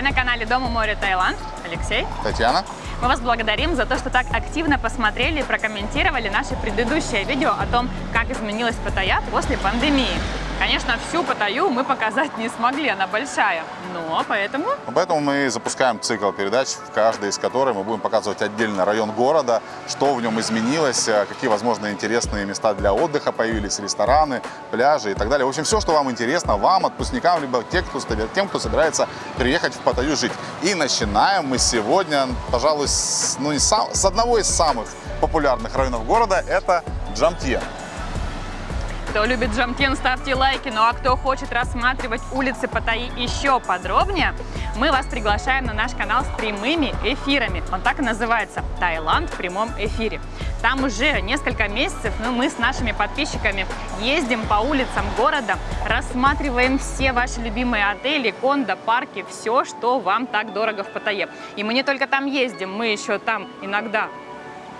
Вы на канале Дома море Таиланд. Алексей. Татьяна. Мы вас благодарим за то, что так активно посмотрели и прокомментировали наше предыдущее видео о том, как изменилась Паттайя после пандемии. Конечно, всю Паттайю мы показать не смогли, она большая, но поэтому... Поэтому мы запускаем цикл передач, в каждой из которых мы будем показывать отдельно район города, что в нем изменилось, э, какие, возможно, интересные места для отдыха появились, рестораны, пляжи и так далее. В общем, все, что вам интересно, вам, отпускникам, либо тем, кто, тем, кто собирается приехать в Паттайю жить. И начинаем мы сегодня, пожалуй, с, ну, не сам, с одного из самых популярных районов города, это Джамтье. Кто любит Джамтен, ставьте лайки. Ну а кто хочет рассматривать улицы Паттайи еще подробнее, мы вас приглашаем на наш канал с прямыми эфирами. Он так и называется «Таиланд в прямом эфире». Там уже несколько месяцев ну, мы с нашими подписчиками ездим по улицам города, рассматриваем все ваши любимые отели, кондо, парки, все, что вам так дорого в Паттайе. И мы не только там ездим, мы еще там иногда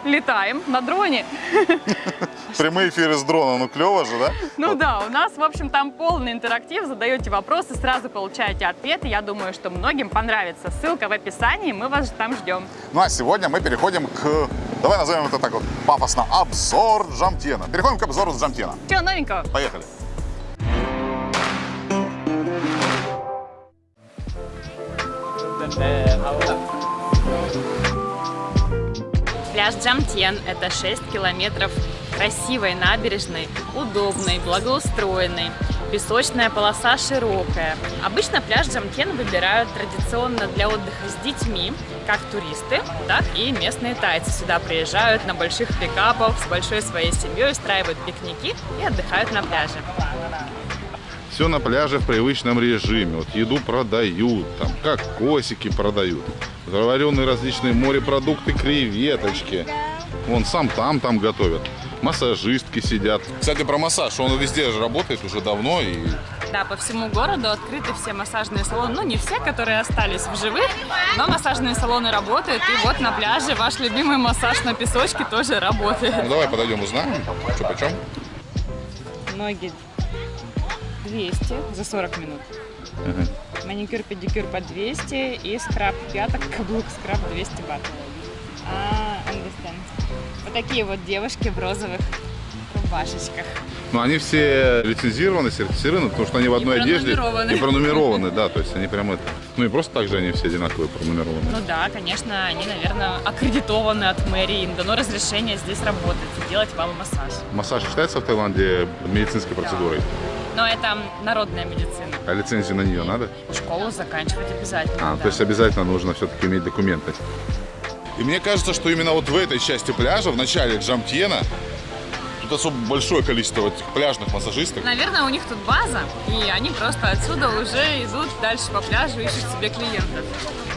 летаем на дроне. Прямые эфиры с дрона, ну клево же, да? Ну да, у нас, в общем, там полный интерактив, задаете вопросы, сразу получаете ответы. Я думаю, что многим понравится. Ссылка в описании, мы вас там ждем. Ну а сегодня мы переходим к, давай назовем это так вот пафосно, обзор Джамтена. Переходим к обзору Джамтена. Чего новенького? Поехали. Пляж Джамтьен – это 6 километров красивой набережной, удобной, благоустроенной. Песочная полоса широкая. Обычно пляж Джамтьен выбирают традиционно для отдыха с детьми, как туристы, так и местные тайцы. Сюда приезжают на больших пикапах с большой своей семьей, устраивают пикники и отдыхают на пляже. Все на пляже в привычном режиме. Вот еду продают, там как косики продают заваренные различные морепродукты, креветочки. Вон сам там, там готовят. Массажистки сидят. Кстати, про массаж. Он везде же работает уже давно. И... Да, по всему городу открыты все массажные салоны. Ну, не все, которые остались в живых, но массажные салоны работают. И вот на пляже ваш любимый массаж на песочке тоже работает. Ну, давай подойдем, узнаем, что почем. Ноги 200 за 40 минут. Угу. Маникюр, педикюр по 200 и скраб пяток, каблук скраб 200 бат. А, understand. Вот такие вот девушки в розовых рубашечках. Ну, они все лицензированы, сертифицированы, потому что они в одной и одежде и пронумерованы, да, то есть они прям это. Ну и просто так же они все одинаковые пронумерованы. Ну да, конечно, они, наверное, аккредитованы от мэрии, им дано разрешение здесь работать делать вам массаж. Массаж считается в Таиланде медицинской процедурой? Но это народная медицина. А лицензию на нее надо? Школу заканчивать обязательно. А, да. то есть обязательно нужно все-таки иметь документы. И мне кажется, что именно вот в этой части пляжа, в начале Джамтьена, тут особо большое количество этих пляжных массажисток. Наверное, у них тут база, и они просто отсюда уже идут дальше по пляжу, ищут себе клиентов.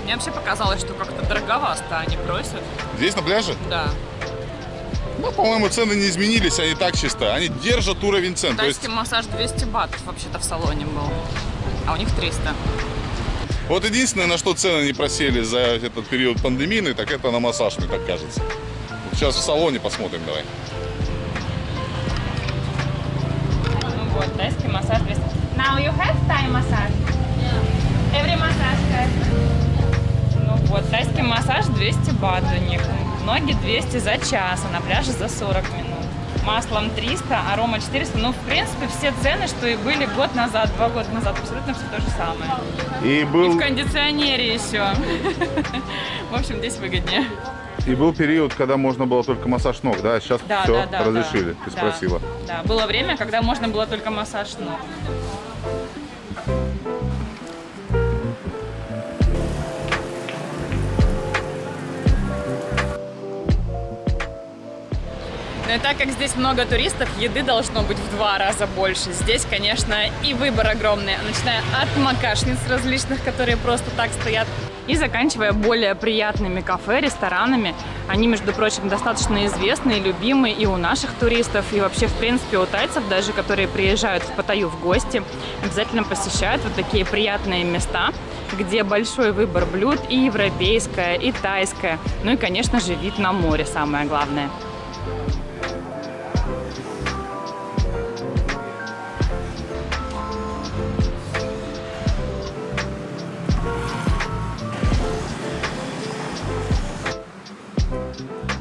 Мне вообще показалось, что как-то дороговато они просят. Здесь на пляже? Да. Ну, по-моему, цены не изменились, они так чисто. Они держат уровень цен. Тайский есть... массаж 200 бат вообще-то в салоне был, а у них 300. Вот единственное, на что цены не просели за этот период пандемийный, так это на массаж, мне так кажется. Сейчас в салоне посмотрим, давай. Ну вот, тайский массаж 200. Now you have Thai massage? Yeah. Every massage has? Ну вот, тайский массаж 200 бат у них. Ноги 200 за час, а на пляже за 40 минут. Маслом 300, арома 400. Ну, в принципе, все цены, что и были год назад, два года назад, абсолютно все то же самое. И, был... и в кондиционере еще. В общем, здесь выгоднее. И был период, когда можно было только массаж ног, да? Сейчас да, все да, да, разрешили, да, ты спросила. Да, было время, когда можно было только массаж ног. Но так как здесь много туристов, еды должно быть в два раза больше. Здесь, конечно, и выбор огромный, начиная от макашниц различных, которые просто так стоят, и заканчивая более приятными кафе, ресторанами. Они, между прочим, достаточно известны и любимы и у наших туристов, и вообще, в принципе, у тайцев даже, которые приезжают в Паттайю в гости, обязательно посещают вот такие приятные места, где большой выбор блюд и европейское, и тайское. Ну и, конечно же, вид на море самое главное.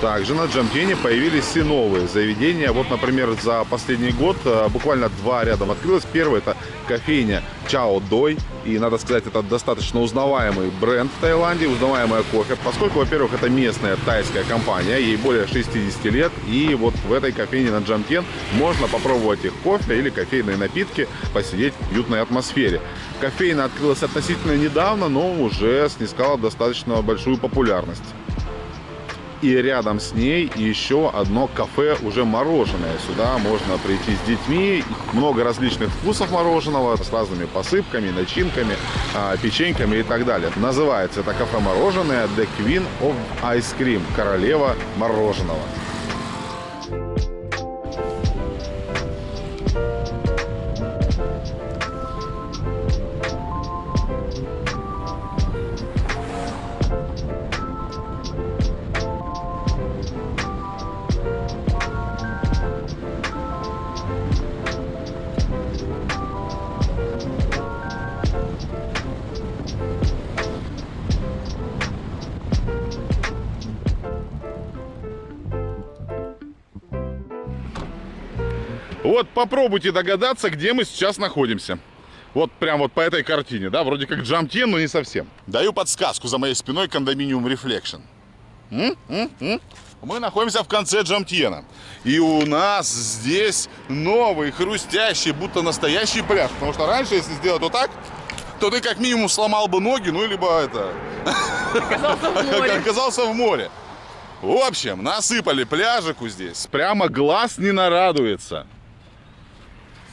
Также на Джамтене появились и новые заведения. Вот, например, за последний год э, буквально два рядом открылось. Первый это кофейня Чао Дой. И, надо сказать, это достаточно узнаваемый бренд в Таиланде, узнаваемое кофе. Поскольку, во-первых, это местная тайская компания, ей более 60 лет. И вот в этой кофейне на Джамтен можно попробовать их кофе или кофейные напитки, посидеть в уютной атмосфере. Кофейна открылась относительно недавно, но уже снискала достаточно большую популярность и рядом с ней еще одно кафе уже мороженое. Сюда можно прийти с детьми. Много различных вкусов мороженого с разными посыпками, начинками, а, печеньками и так далее. Называется это кафе мороженое The Queen of Ice Cream. Королева мороженого. Вот попробуйте догадаться, где мы сейчас находимся. Вот прям вот по этой картине, да, вроде как Джамтен, но не совсем. Даю подсказку за моей спиной кондоминиум Reflection. М? М? М? Мы находимся в конце Джамтена. И у нас здесь новый, хрустящий, будто настоящий пляж. Потому что раньше, если сделать вот так, то ты как минимум сломал бы ноги, ну, либо это... Оказался в море. Оказался в море. В общем, насыпали пляжику здесь. Прямо глаз не нарадуется.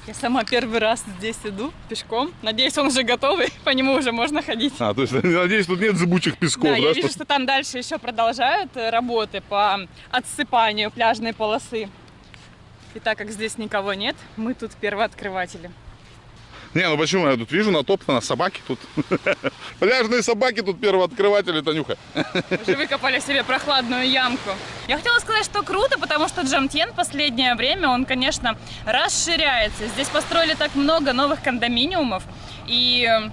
Я сама первый раз здесь иду пешком. Надеюсь, он уже готовый, по нему уже можно ходить. А, то есть, надеюсь, тут нет зыбучих песков, Да, да? я вижу, что- что там дальше еще продолжают э, работы по отсыпанию пляжной полосы. И так как здесь никого нет, мы тут первооткрыватели. Не, ну почему? Я тут вижу натоптано собаки тут. Пляжные собаки тут первооткрыватели, Танюха. Уже выкопали себе прохладную ямку. Я хотела сказать, что круто, потому что Джамтен последнее время, он, конечно, расширяется. Здесь построили так много новых кондоминиумов, и э,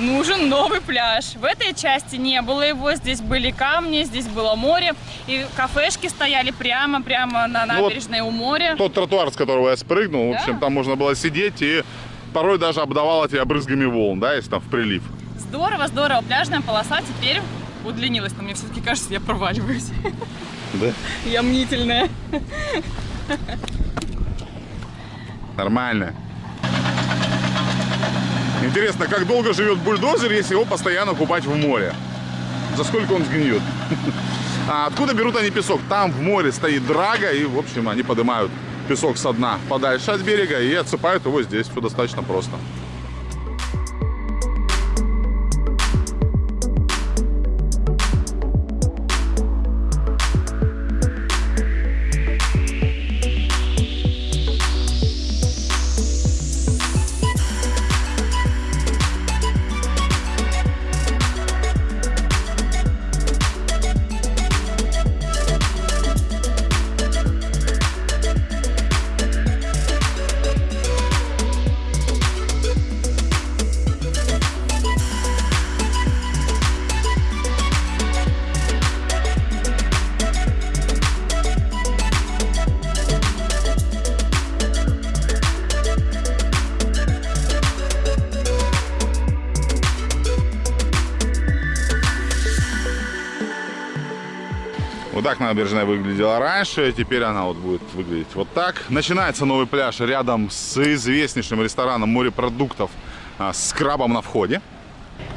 нужен новый пляж. В этой части не было его, здесь были камни, здесь было море, и кафешки стояли прямо-прямо на Ну вот набережной у моря. Тот тротуар, с которого я спрыгнул, в Да. общем, там можно было сидеть и порой даже обдавало тебя брызгами волн, да, если там в прилив. Здорово, здорово. Пляжная полоса теперь удлинилась, но мне все-таки кажется, я проваливаюсь. Да? Я мнительная. Нормально. Интересно, как долго живет бульдозер, если его постоянно купать в море? За сколько он сгниет? А откуда берут они песок? Там в море стоит драга, и, в общем, они поднимают песок со дна подальше от берега и отсыпают его здесь. Все достаточно просто. Набережная выглядела раньше, теперь она вот будет выглядеть вот так. Начинается новый пляж рядом с известнейшим рестораном морепродуктов а, с крабом на входе.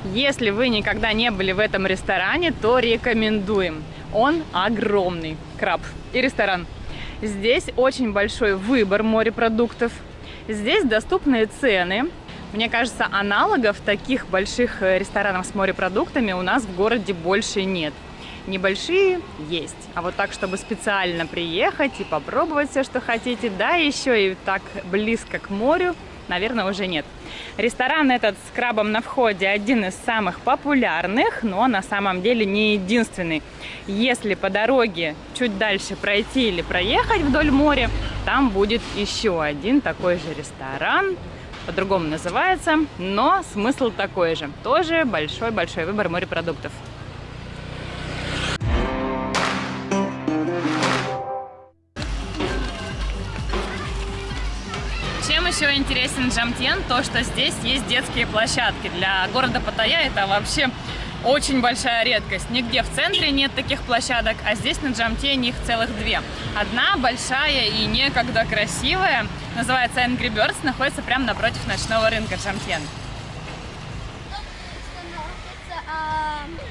Если вы никогда не были в этом ресторане, то рекомендуем. Он огромный, краб и ресторан. Здесь очень большой выбор морепродуктов. Здесь доступные цены. Мне кажется, аналогов таких больших э, ресторанов с морепродуктами у нас в городе больше нет. Небольшие есть, а вот так, чтобы специально приехать и попробовать все, что хотите, да, еще и так близко к морю, наверное, уже нет. Ресторан этот с крабом на входе один из самых популярных, но на самом деле не единственный. Если по дороге чуть дальше пройти или проехать вдоль моря, там будет еще один такой же ресторан, по-другому называется, но смысл такой же. Тоже большой-большой выбор морепродуктов. Интересен Джамтьен, то что здесь есть детские площадки. Для города Паттайя это вообще очень большая редкость. Нигде в центре нет таких площадок, а здесь на Джамтьене их целых две. Одна большая и некогда красивая, называется Angry Birds, находится прямо напротив ночного рынка Джамтьен.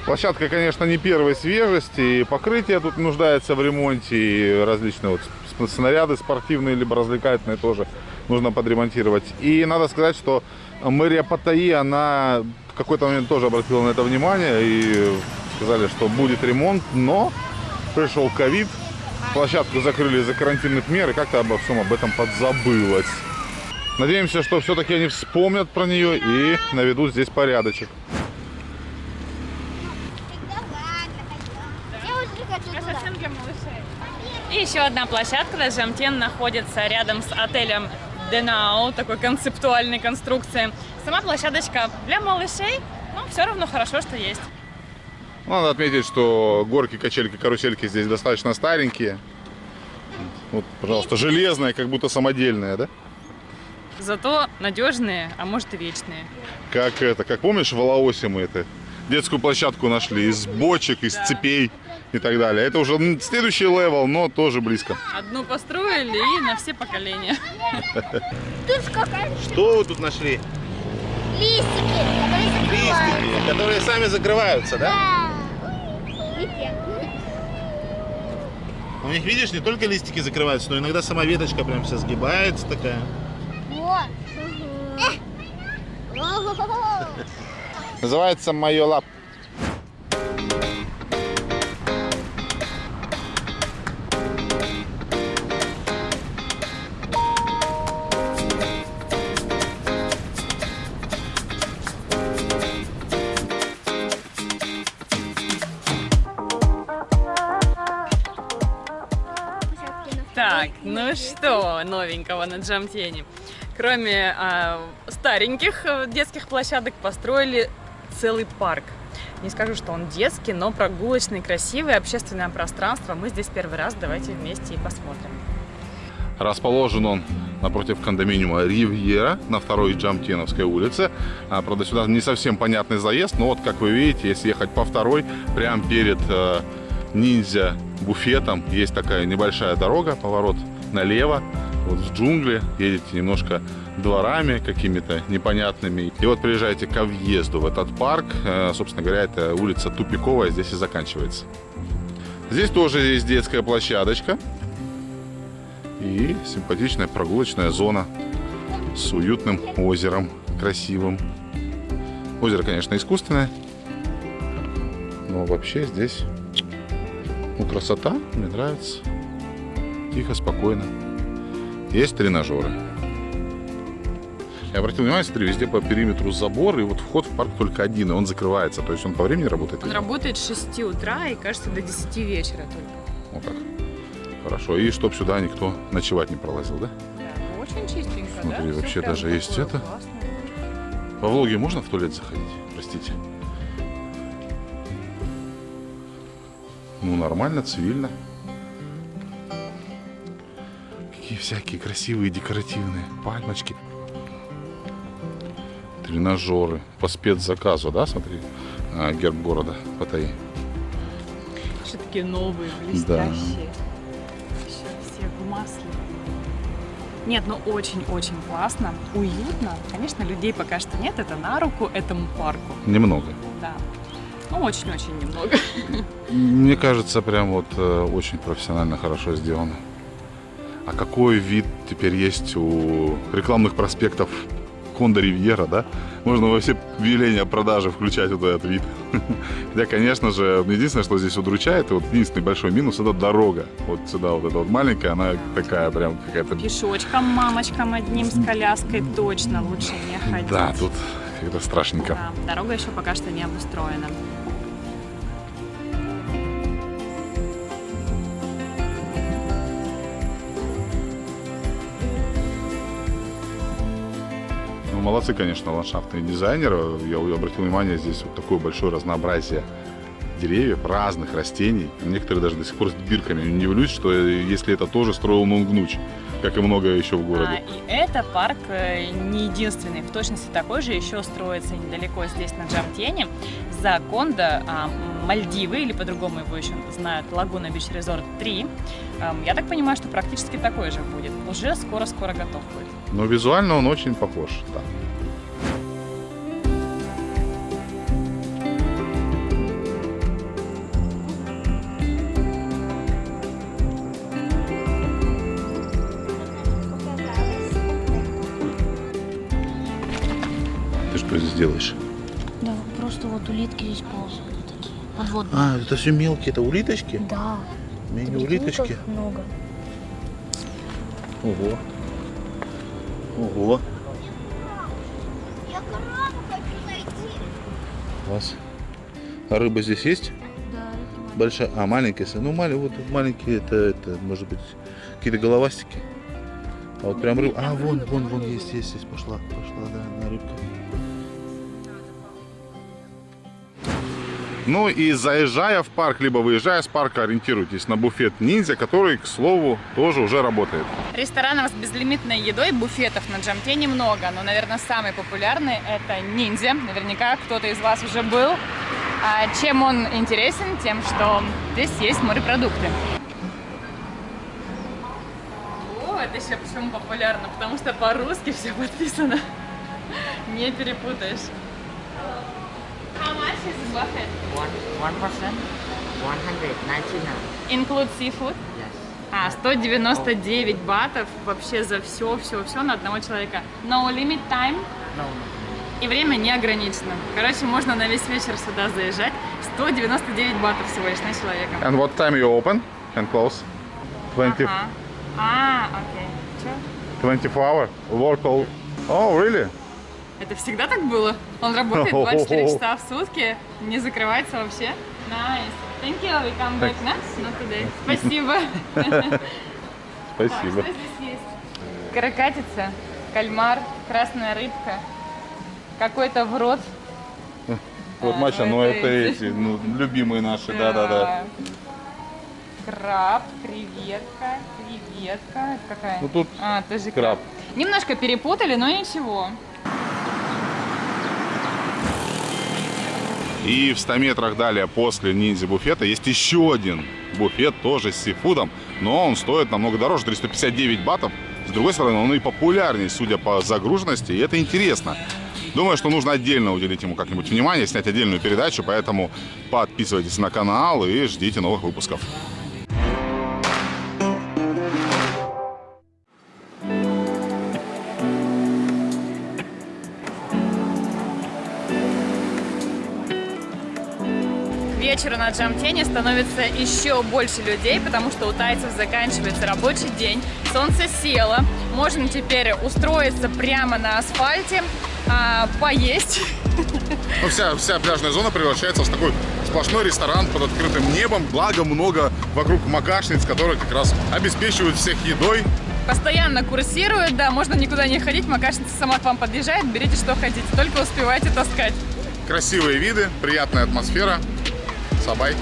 Площадка, конечно, не первой свежести, и покрытие тут нуждается в ремонте, и различные вот снаряды спортивные либо развлекательные тоже нужно подремонтировать. И надо сказать, что мэрия Паттайи, она в какой-то момент тоже обратила на это внимание и сказали, что будет ремонт, но пришел ковид, площадку закрыли из-за карантинных мер, и как-то обо всем об этом подзабылось. Надеемся, что все-таки они вспомнят про нее и наведут здесь порядочек. И еще одна площадка на Джамтен находится рядом с отелем Денау, такой концептуальной конструкции. Сама площадочка для малышей, но все равно хорошо, что есть. Надо отметить, что горки, качельки, карусельки здесь достаточно старенькие. Вот, пожалуйста, железные, как будто самодельные, да? Зато надежные, а может и вечные. Как это, как помнишь, в Лаосе мы это детскую площадку нашли из бочек, из Да. цепей и так далее. Это уже следующий level, но тоже близко. Одну построили и на все поколения. Что вы тут нашли? листики, которые закрываются. которые сами закрываются, Да. Видите? У них, видишь, не только листики закрываются, но иногда сама веточка прям вся сгибается такая. Вот. Называется Майо Лап. Так, ну что новенького на Джамтене? Кроме а, стареньких э, детских площадок построили целый парк. Не скажу, что он детский, но прогулочный, красивый, общественное пространство. Мы здесь первый раз, давайте вместе и посмотрим. Расположен он напротив кондоминиума Ривьера на второй Джамтеновской улице. А, правда, сюда не совсем понятный заезд, но вот, как вы видите, если ехать по второй, прямо перед э, ниндзя буфетом есть такая небольшая дорога, поворот налево, вот в джунгли, едете немножко дворами какими-то непонятными. И вот приезжаете ко въезду в этот парк. Э, Собственно говоря, это улица Тупиковая, здесь и заканчивается. Здесь тоже есть детская площадочка и симпатичная прогулочная зона с уютным озером, красивым. Озеро, конечно, искусственное, но вообще здесь ну, красота, мне нравится. Тихо, спокойно. Есть тренажеры. Я обратил внимание, смотри, везде по периметру забор, и вот вход в парк только один, и он закрывается. То есть он по времени работает? Он работает с 6 утра и, кажется, до 10 вечера только. Вот так. Хорошо. И чтоб сюда никто ночевать не пролазил, да? Да, очень чистенько, Смотри, да? Вообще даже есть это. классное. Во влоге можно в туалет заходить? Простите. Ну, нормально, цивильно. Всякие красивые, декоративные пальмочки. Тренажеры по спецзаказу, да, смотри? А, герб города Паттайи. Все такие новые, блестящие. Еще все в масле. Нет, ну очень-очень классно, уютно. Конечно, людей пока что нет, это на руку этому парку. Немного. Да. Ну, очень-очень немного. Мне кажется, прям вот э, очень профессионально хорошо сделано. А какой вид теперь есть у рекламных проспектов Honda Riviera, да? Можно во все объявления о продаже включать вот этот вид. Хотя, конечно же, единственное, что здесь удручает, и вот единственный большой минус, это дорога. Вот сюда вот эта вот маленькая, она такая прям какая-то... Пешочком, мамочкам одним с коляской точно лучше не ходить. Да, тут как-то страшненько. Да, дорога еще пока что не обустроена. Молодцы, конечно, ландшафтные дизайнеры. Я обратил внимание, здесь вот такое большое разнообразие деревьев, разных растений. Некоторые даже до сих пор с бирками. Не удивлюсь, что если это тоже строил Нунгнуч, как и многое еще в А, городе. и это парк э, не единственный. В точности такой же еще строится недалеко здесь, на Джамтене, за Кондо, а, Мальдивы, или по-другому его еще знают, Лагуна Бич Резорт 3. Ам, Я так понимаю, что практически такой же будет. Уже скоро-скоро готов будет. Но визуально он очень похож. да. Ты что здесь делаешь? Да, просто вот улитки здесь ползают такие. Подводные. А, это все мелкие, это улиточки? Да. Мини-улиточки? Много. Ого. Ого. Я корову хочу найти. Класс. А рыба здесь есть? Да, это Большая. А, маленькая. Ну, маленькие, вот маленькие, это, это, может быть, какие-то головастики. А вот прям рыба. А, вон, вон, вон, есть, есть, есть. Пошла, пошла, Ну и заезжая в парк, либо выезжая с парка, ориентируйтесь на буфет ниндзя, который, к слову, тоже уже работает. Ресторанов с безлимитной едой, буфетов на Джамте немного, но, наверное, самый популярный это ниндзя. Наверняка кто-то из вас уже был. А чем он интересен? Тем, что здесь есть морепродукты. О, это еще почему популярно? Потому что по-русски все подписано. Не перепутаешь. Much is buffet? One one person, one hundred ninety nine. Include seafood? Yes. А, 199 батов вообще за все, все, все на одного человека. No limit time. No, И время не ограничено. Короче, можно на весь вечер сюда заезжать. 199 батов всего лишь на человека. And what time you open and close? 20, Ага. А, окей. Чё? 24 hour? Work all... Oh, really? Это всегда так было? Он работает 24 часа в сутки, не закрывается вообще? Nice. Thank you. We come back next. Not today. Спасибо. Так, Спасибо. что здесь есть? Каракатица, кальмар, красная рыбка, какой-то в рот. Вот, А, Маша, ну ну это это эти. ну, любимые наши, да-да-да. Краб, креветка, креветка. Это какая? Ну, тут а, тоже краб. Немножко перепутали, но ничего. И в 100 метрах далее после ниндзя буфета есть еще один буфет, тоже с сифудом, но он стоит намного дороже, 359 батов. С другой стороны, он и популярнее, судя по загруженности, и это интересно. Думаю, что нужно отдельно уделить ему как-нибудь внимание, снять отдельную передачу, поэтому подписывайтесь на канал и ждите новых выпусков. К вечеру на Джамтене становится еще больше людей, потому что у тайцев заканчивается рабочий день, солнце село, можно теперь устроиться прямо на асфальте, а, поесть. Ну, вся, вся пляжная зона превращается в такой сплошной ресторан под открытым небом, благо много вокруг макашниц, которые как раз обеспечивают всех едой. Постоянно курсирует, да, можно никуда не ходить, макашница сама к вам подъезжает, берите что хотите, только успевайте таскать. Красивые виды, приятная атмосфера. Сабай.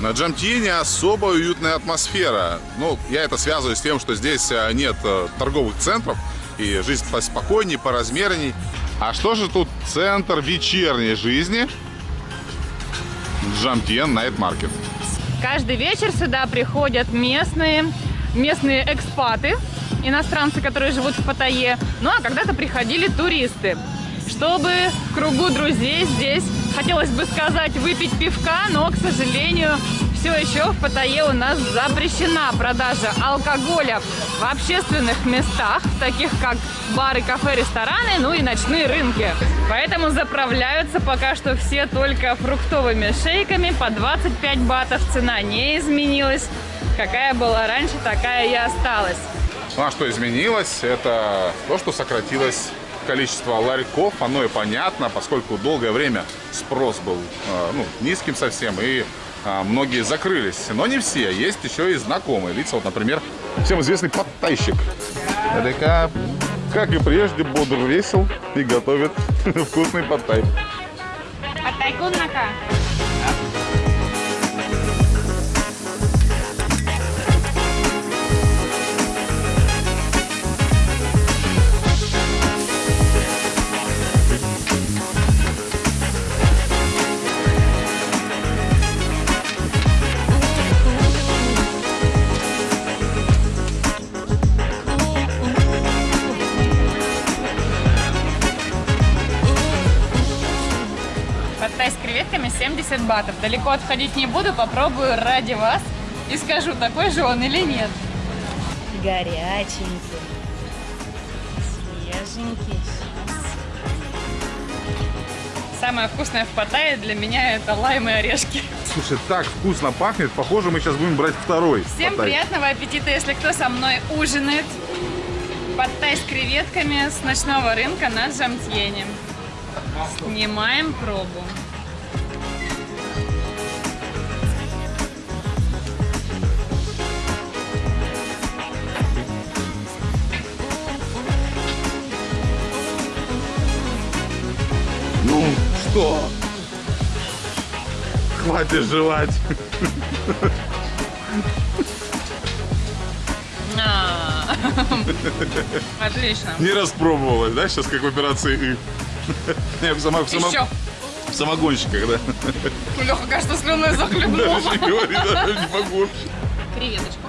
На Джамтине особо уютная атмосфера. Ну, я это связываю с тем, что здесь э, нет э, торговых центров, и жизнь поспокойней, поразмерней. А что же тут центр вечерней жизни? Джамтен Найт Маркет. Каждый вечер сюда приходят местные, местные экспаты, иностранцы, которые живут в Паттайе. Ну а когда-то приходили туристы. Чтобы в кругу друзей здесь, хотелось бы сказать, выпить пивка, но, к сожалению, все еще в Паттайе у нас запрещена продажа алкоголя в общественных местах, таких как бары, кафе, рестораны, ну и ночные рынки. Поэтому заправляются пока что все только фруктовыми шейками по 25 батов. Цена не изменилась. Какая была раньше, такая и осталась. Ну а что изменилось? Это то, что сократилось количество ларьков, оно и понятно, поскольку долгое время спрос был э, ну, низким совсем, и многие закрылись. Но не все, есть еще и знакомые лица. Вот, например, всем известный подтайщик. Это как и прежде, бодр весел и готовит вкусный подтай. Подтай с батов. Далеко отходить не буду, попробую ради вас и скажу, такой же он или нет. Горяченький, свеженький. Самое вкусное в Паттайе для меня это лайм и орешки. Слушай, так вкусно пахнет. Похоже, мы сейчас будем брать второй. Всем подтай. приятного аппетита, если кто со мной ужинает. Подтай с креветками с ночного рынка на Джамтьене. Снимаем пробу. Что? Хватит жевать. А. Отлично. Не распробовалась, да, сейчас как в операции «И». Не, в, само- в Еще. в самогонщиках, да? Леха, кажется, слюной захлебнула. Не могу. Креветочку.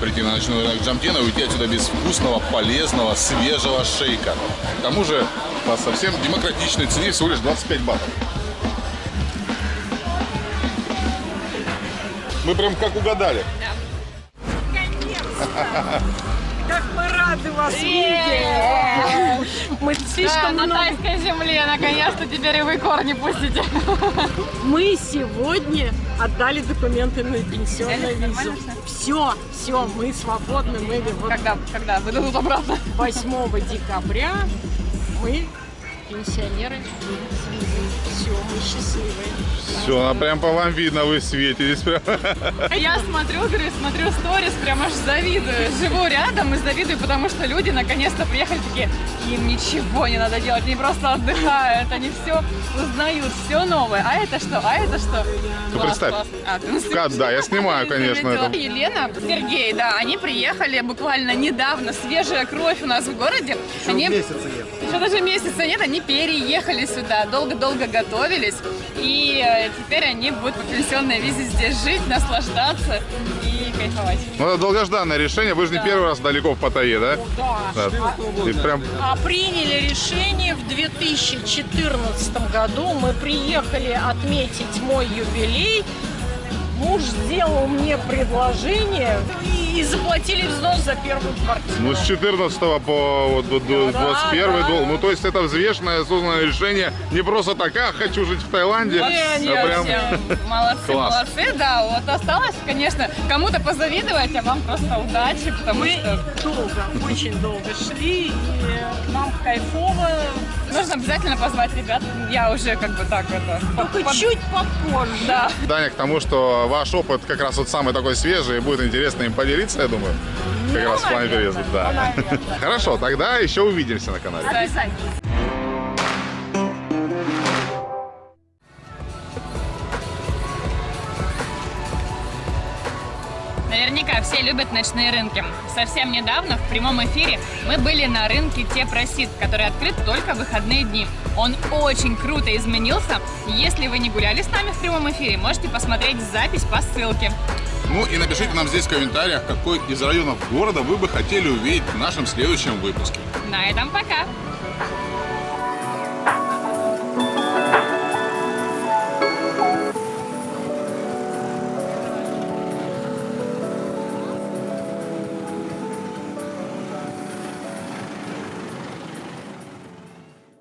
Прийти на ночной рынок Джамтина и уйти отсюда без вкусного, полезного, свежего шейка. К тому же по совсем демократичной цене всего лишь 25 батов. Мы прям как угадали. Как мы рады вас видеть! Мы Да, слишком на тайской земле, наконец-то теперь и вы корни пустите. Мы сегодня отдали документы на пенсионную визу. Все, все, мы свободны. Мы вот Когда, когда выдадут обратно? 8 декабря мы пенсионеры Все, мы счастливые. Все, а прям по вам видно, вы светитесь. Прям. Я смотрю, говорю, смотрю сторис, прям аж завидую. Живу рядом и завидую, потому что люди наконец-то приехали такие, им ничего не надо делать, они просто отдыхают, они все узнают, все новое. А это что? А это что? Класс, представь. класс. А, ты на Кат, да, я снимаю, конечно, это. Елена, Сергей, да, они приехали буквально недавно, свежая кровь у нас в городе. они... месяца нет. Еще даже месяца нет, они переехали сюда, долго-долго готовились, и э, теперь они будут по пенсионной визе здесь жить, наслаждаться и кайфовать. Ну, это долгожданное решение. Вы же не первый раз далеко в Паттайе, да? Да. Да. И прям А приняли решение в 2014 году. Мы приехали отметить мой юбилей. Муж сделал мне предложение и, и заплатили взнос за первую квартиру. Ну, с 14 по вот, до- до Да, 21 да. дол. Ну, то есть это взвешенное, осознанное решение. Не просто так, а, хочу жить в Таиланде. Вообще, а прям... Молодцы, Класс. молодцы, да. Вот осталось, конечно, кому-то позавидовать, а вам просто удачи, потому Мы что долго, очень долго шли, и нам кайфово. Нужно обязательно позвать ребят. Я уже как бы так это... Только под- чуть попозже. Да. Даня, к тому, что ваш опыт как раз вот самый такой свежий, и будет интересно им поделиться, я думаю. Как раз в плане переезда, да. Хорошо, тогда еще увидимся на канале. Обязательно. Все любят ночные рынки. Совсем недавно в прямом эфире мы были на рынке Тепросид, который открыт только в выходные дни. Он очень круто изменился. Если вы не гуляли с нами в прямом эфире, можете посмотреть запись по ссылке. Ну и напишите нам здесь в комментариях, какой из районов города вы бы хотели увидеть в нашем следующем выпуске. На этом пока!